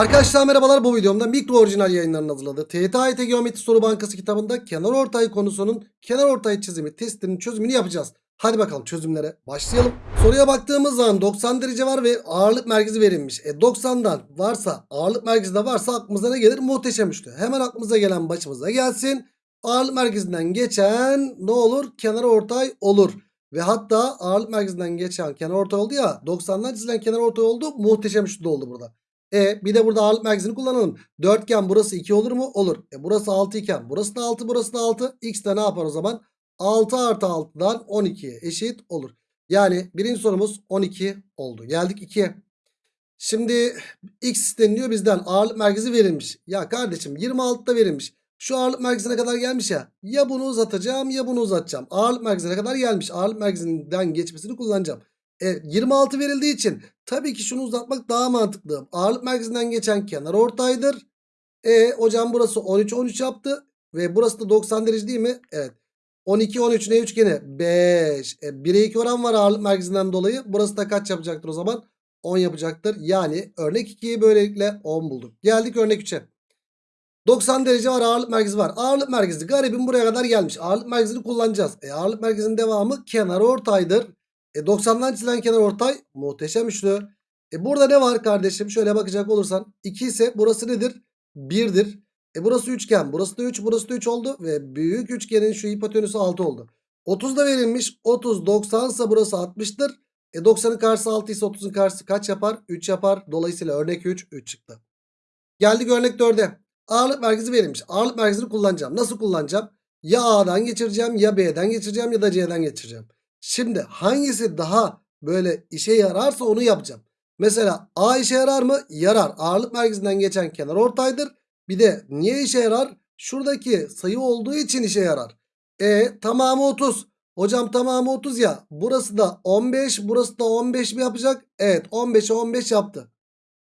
Arkadaşlar merhabalar bu videomda mikro orijinal yayınlarının hazırladığı TYT Geometri Soru Bankası kitabında kenar ortay konusunun kenar ortay çizimi testinin çözümünü yapacağız. Hadi bakalım çözümlere başlayalım. Soruya baktığımız zaman 90 derece var ve ağırlık merkezi verilmiş. E 90'dan varsa ağırlık merkezi de varsa aklımıza ne gelir? Muhteşem üçlü. Hemen aklımıza gelen başımıza gelsin. Ağırlık merkezinden geçen ne olur? Kenar ortay olur. Ve hatta ağırlık merkezinden geçen kenar ortay oldu ya 90'dan çizilen kenar ortay oldu. Muhteşem üçlü oldu burada. E bir de burada ağırlık merkezini kullanalım. Dörtgen burası 2 olur mu? Olur. E burası 6 iken burası da 6 burası da 6. X de ne yapar o zaman? 6 artı 6'dan 12'ye eşit olur. Yani birinci sorumuz 12 oldu. Geldik 2'ye. Şimdi X isteniliyor bizden. Ağırlık merkezi verilmiş. Ya kardeşim 26'da verilmiş. Şu ağırlık merkezine kadar gelmiş ya. Ya bunu uzatacağım ya bunu uzatacağım. Ağırlık merkezine kadar gelmiş. Ağırlık merkezinden geçmesini kullanacağım. E, 26 verildiği için tabii ki şunu uzatmak daha mantıklı. Ağırlık merkezinden geçen kenar ortaydır. E hocam burası 13 13 yaptı ve burası da 90 derece değil mi? Evet. 12 13 ne üçgeni? 5. E, 1'e 2 oran var ağırlık merkezinden dolayı. Burası da kaç yapacaktır o zaman? 10 yapacaktır. Yani örnek 2'yi böylelikle 10 bulduk. Geldik örnek 3'e. 90 derece var ağırlık merkezi var. Ağırlık merkezi garibim buraya kadar gelmiş. Ağırlık merkezini kullanacağız. E, ağırlık merkezinin devamı kenar ortaydır. E 90'dan çizilen kenar ortay muhteşem üçlü. E burada ne var kardeşim? Şöyle bakacak olursan 2 ise burası nedir? 1'dir. E burası üçgen. Burası da 3. Burası da 3 oldu. Ve büyük üçgenin şu hipotenüsü 6 oldu. 30 da verilmiş. 30 90 ise burası 60'tır. E 90'ın karşısı 6 ise 30'un karşısı kaç yapar? 3 yapar. Dolayısıyla örnek 3 3 çıktı. Geldik örnek 4'e. Ağırlık merkezi verilmiş. Ağırlık merkezini kullanacağım. Nasıl kullanacağım? Ya A'dan geçireceğim ya B'den geçireceğim ya da C'den geçireceğim. Şimdi hangisi daha böyle işe yararsa onu yapacağım. Mesela A işe yarar mı? Yarar. Ağırlık merkezinden geçen kenar ortaydır. Bir de niye işe yarar? Şuradaki sayı olduğu için işe yarar. E tamamı 30. Hocam tamamı 30 ya. Burası da 15. Burası da 15 mi yapacak? Evet 15'e 15 yaptı.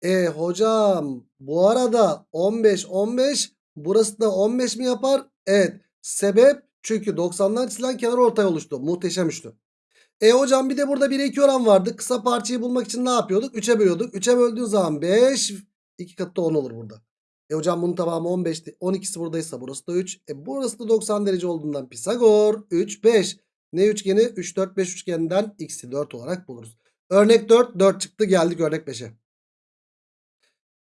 E hocam bu arada 15 15 burası da 15 mi yapar? Evet. Sebep çünkü 90'dan çizilen kenar ortay oluştu. Muhteşem üçlü. E hocam bir de burada 1'e 2 oran vardı. Kısa parçayı bulmak için ne yapıyorduk? 3'e bölüyorduk. 3'e böldüğün zaman 5 2 katı 10 olur burada. E hocam bunun tamamı 15'ti. 12'si buradaysa burası da 3. E burası da 90 derece olduğundan Pisagor 3 5. Ne üçgeni? 3 4 5 üçgeninden x'i 4 olarak buluruz. Örnek 4 4 çıktı geldik örnek 5'e.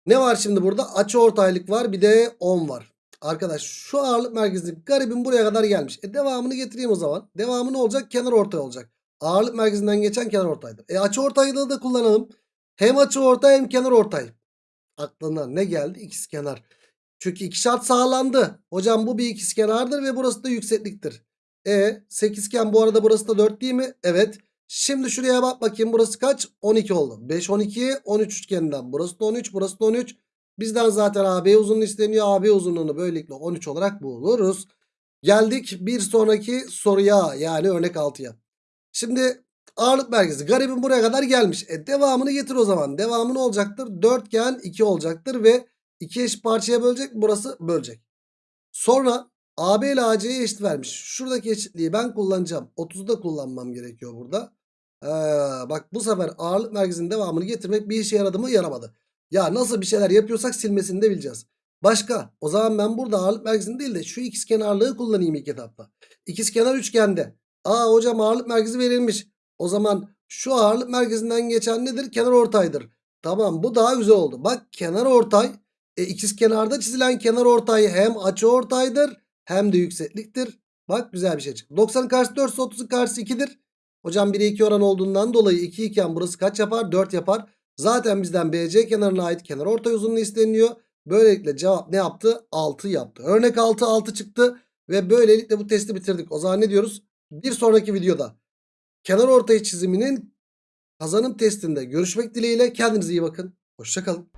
Ne var şimdi burada? Açı ortaylık var bir de 10 var. Arkadaş şu ağırlık merkezi garibim buraya kadar gelmiş. E devamını getireyim o zaman. Devamı ne olacak? Kenar ortay olacak. Ağırlık merkezinden geçen kenar ortaydır. E açı ortaylığı da kullanalım. Hem açı ortay hem kenar ortay. Aklına ne geldi? İkiz kenar. Çünkü iki şart sağlandı. Hocam bu bir ikiz kenardır ve burası da yüksekliktir. E sekizgen bu arada burası da 4 değil mi? Evet. Şimdi şuraya bak bakayım burası kaç? 12 oldu. 5 12 13 üçgeninden. Burası da 13 burası da 13. Bizden zaten AB uzunluğu isteniyor. AB uzunluğunu böylelikle 13 olarak buluruz. Geldik bir sonraki soruya yani örnek 6'ya. Şimdi ağırlık merkezi garibim buraya kadar gelmiş. E devamını getir o zaman. Devamı ne olacaktır? Dörtgen 2 olacaktır ve 2 eşit parçaya bölecek. Burası bölecek. Sonra AB ile AC'ye eşit vermiş. Şuradaki eşitliği ben kullanacağım. 30'u da kullanmam gerekiyor burada. Ee, bak bu sefer ağırlık merkezinin devamını getirmek bir işe yaradı mı yaramadı. Ya nasıl bir şeyler yapıyorsak silmesini de bileceğiz. Başka o zaman ben burada ağırlık merkezini değil de şu ikizkenarlığı kullanayım ilk etapta. İkizkenar üçgende. Aa hocam ağırlık merkezi verilmiş. O zaman şu ağırlık merkezinden geçen nedir? Kenar ortaydır. Tamam bu daha güzel oldu. Bak kenar ortay. E, ikizkenarda çizilen kenar ortay hem açı ortaydır hem de yüksekliktir. Bak güzel bir şey çıktı. 90'ın karşısı 4 ise 30'un karşısı 2'dir. Hocam 1'e 2 oran olduğundan dolayı 2 iken burası kaç yapar? 4 yapar. Zaten bizden BC kenarına ait kenar ortay uzunluğu isteniyor. Böylelikle cevap ne yaptı? 6 yaptı. Örnek 6 6 çıktı. Ve böylelikle bu testi bitirdik. O zaman ne diyoruz? Bir sonraki videoda kenar ortay çiziminin kazanım testinde görüşmek dileğiyle. Kendinize iyi bakın. Hoşçakalın.